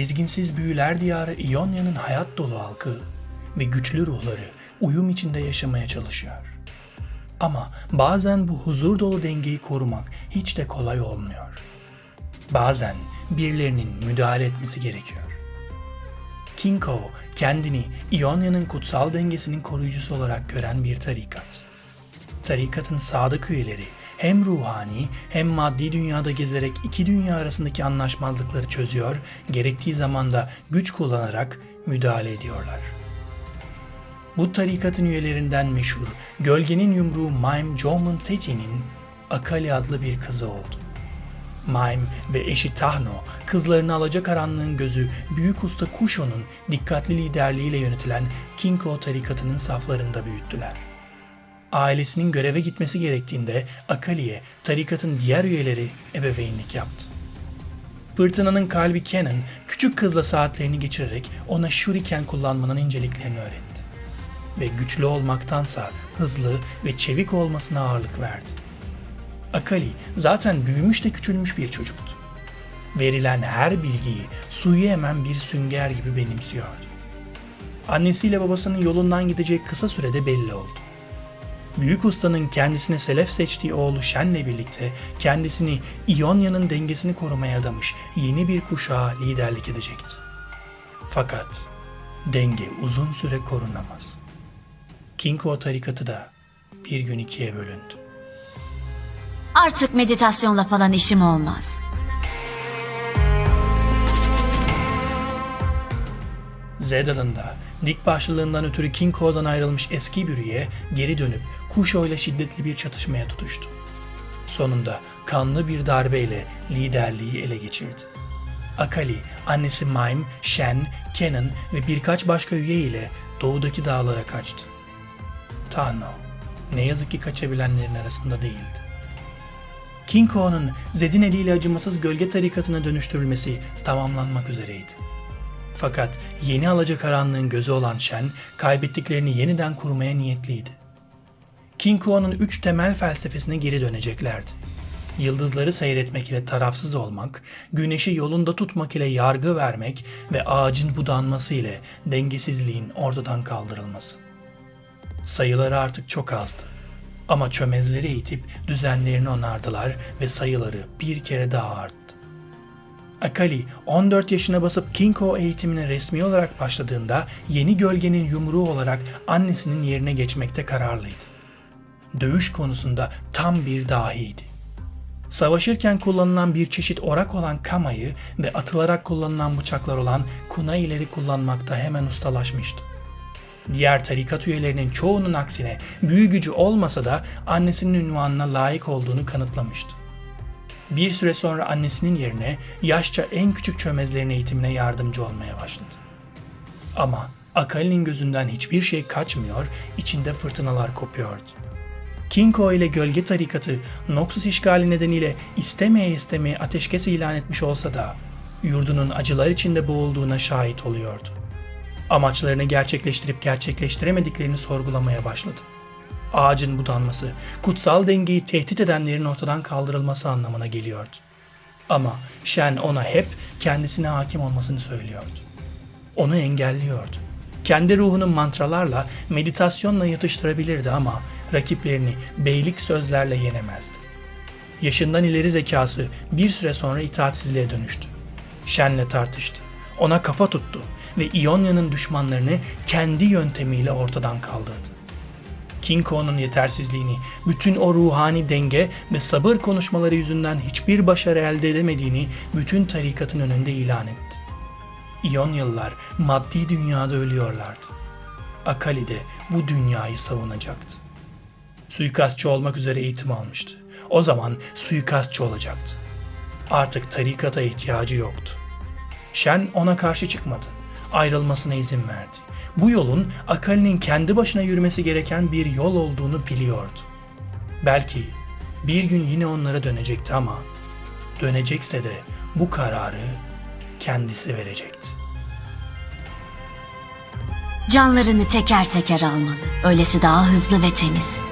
dizginsiz büyüler diyarı İonya'nın hayat dolu halkı ve güçlü ruhları uyum içinde yaşamaya çalışıyor. Ama bazen bu huzur dolu dengeyi korumak hiç de kolay olmuyor. Bazen birilerinin müdahale etmesi gerekiyor. Kinko kendini İonya'nın kutsal dengesinin koruyucusu olarak gören bir tarikat. Tarikatın sadık üyeleri hem ruhani hem maddi dünyada gezerek iki dünya arasındaki anlaşmazlıkları çözüyor, gerektiği zaman da güç kullanarak müdahale ediyorlar. Bu tarikatın üyelerinden meşhur Gölgenin Yumruğu Maim Jomon Teti'nin Akali adlı bir kızı oldu. Maim ve eşi Tahno, kızlarını alacakaranlığın gözü Büyük Usta Kusho'nun dikkatli liderliğiyle yönetilen Kinko tarikatının saflarında büyüttüler. Ailesinin göreve gitmesi gerektiğinde Akali'ye tarikatın diğer üyeleri ebeveynlik yaptı. Fırtınanın kalbi Kenan, küçük kızla saatlerini geçirerek ona shuriken kullanmanın inceliklerini öğretti. Ve güçlü olmaktansa hızlı ve çevik olmasına ağırlık verdi. Akali zaten büyümüş de küçülmüş bir çocuktu. Verilen her bilgiyi suyu emen bir sünger gibi benimsiyordu. Annesiyle babasının yolundan gidecek kısa sürede belli oldu. Büyük ustanın kendisine selef seçtiği oğlu Shen'le birlikte kendisini İonya'nın dengesini korumaya adamış yeni bir kuşağa liderlik edecekti. Fakat denge uzun süre korunamaz. Kinko tarikatı da bir gün ikiye bölündü. Artık meditasyonla falan işim olmaz. Zeda'nın da dik başlılığından ötürü Kinko'dan ayrılmış eski bir üye geri dönüp Kusho ile şiddetli bir çatışmaya tutuştu. Sonunda kanlı bir darbeyle liderliği ele geçirdi. Akali, annesi Maim, Shen, Kenan ve birkaç başka üye ile doğudaki dağlara kaçtı. Tano, ne yazık ki kaçabilenlerin arasında değildi. Kinko'nun Zed'in eliyle acımasız gölge tarikatına dönüştürülmesi tamamlanmak üzereydi. Fakat yeni alacakaranlığın gözü olan Shen, kaybettiklerini yeniden kurmaya niyetliydi. King Kuo'nun üç temel felsefesine geri döneceklerdi. Yıldızları seyretmek ile tarafsız olmak, güneşi yolunda tutmak ile yargı vermek ve ağacın budanması ile dengesizliğin ortadan kaldırılması. Sayıları artık çok azdı. Ama çömezleri eğitip düzenlerini onardılar ve sayıları bir kere daha arttı. Akali 14 yaşına basıp Kinko eğitimine resmi olarak başladığında yeni gölgenin yumruğu olarak annesinin yerine geçmekte kararlıydı. Dövüş konusunda tam bir dahiydi. Savaşırken kullanılan bir çeşit orak olan kamayı ve atılarak kullanılan bıçaklar olan kunaileri kullanmakta hemen ustalaşmıştı. Diğer tarikat üyelerinin çoğunun aksine büyü gücü olmasa da annesinin ünvanına layık olduğunu kanıtlamıştı. Bir süre sonra annesinin yerine yaşça en küçük çömezlerin eğitimine yardımcı olmaya başladı. Ama Akali'nin gözünden hiçbir şey kaçmıyor, içinde fırtınalar kopuyordu. Kinko ile gölge tarikatı Noxus işgali nedeniyle istemeye istemeye ateşkes ilan etmiş olsa da yurdunun acılar içinde boğulduğuna şahit oluyordu. Amaçlarını gerçekleştirip gerçekleştiremediklerini sorgulamaya başladı ağacın budanması, kutsal dengeyi tehdit edenlerin ortadan kaldırılması anlamına geliyordu. Ama Shen ona hep kendisine hakim olmasını söylüyordu. Onu engelliyordu. Kendi ruhunu mantralarla, meditasyonla yatıştırabilirdi ama rakiplerini beylik sözlerle yenemezdi. Yaşından ileri zekası bir süre sonra itaatsizliğe dönüştü. Shen'le tartıştı. Ona kafa tuttu ve İonya'nın düşmanlarını kendi yöntemiyle ortadan kaldırdı. Kinko'nun yetersizliğini, bütün o ruhani denge ve sabır konuşmaları yüzünden hiçbir başarı elde edemediğini bütün tarikatın önünde ilan etti. İonyalılar maddi dünyada ölüyorlardı. Akali de bu dünyayı savunacaktı. Suikastçı olmak üzere eğitim almıştı. O zaman suikastçı olacaktı. Artık tarikata ihtiyacı yoktu. Shen ona karşı çıkmadı. Ayrılmasına izin verdi bu yolun Akali'nin kendi başına yürümesi gereken bir yol olduğunu biliyordu. Belki bir gün yine onlara dönecekti ama dönecekse de bu kararı kendisi verecekti. Canlarını teker teker almalı. Öylesi daha hızlı ve temiz.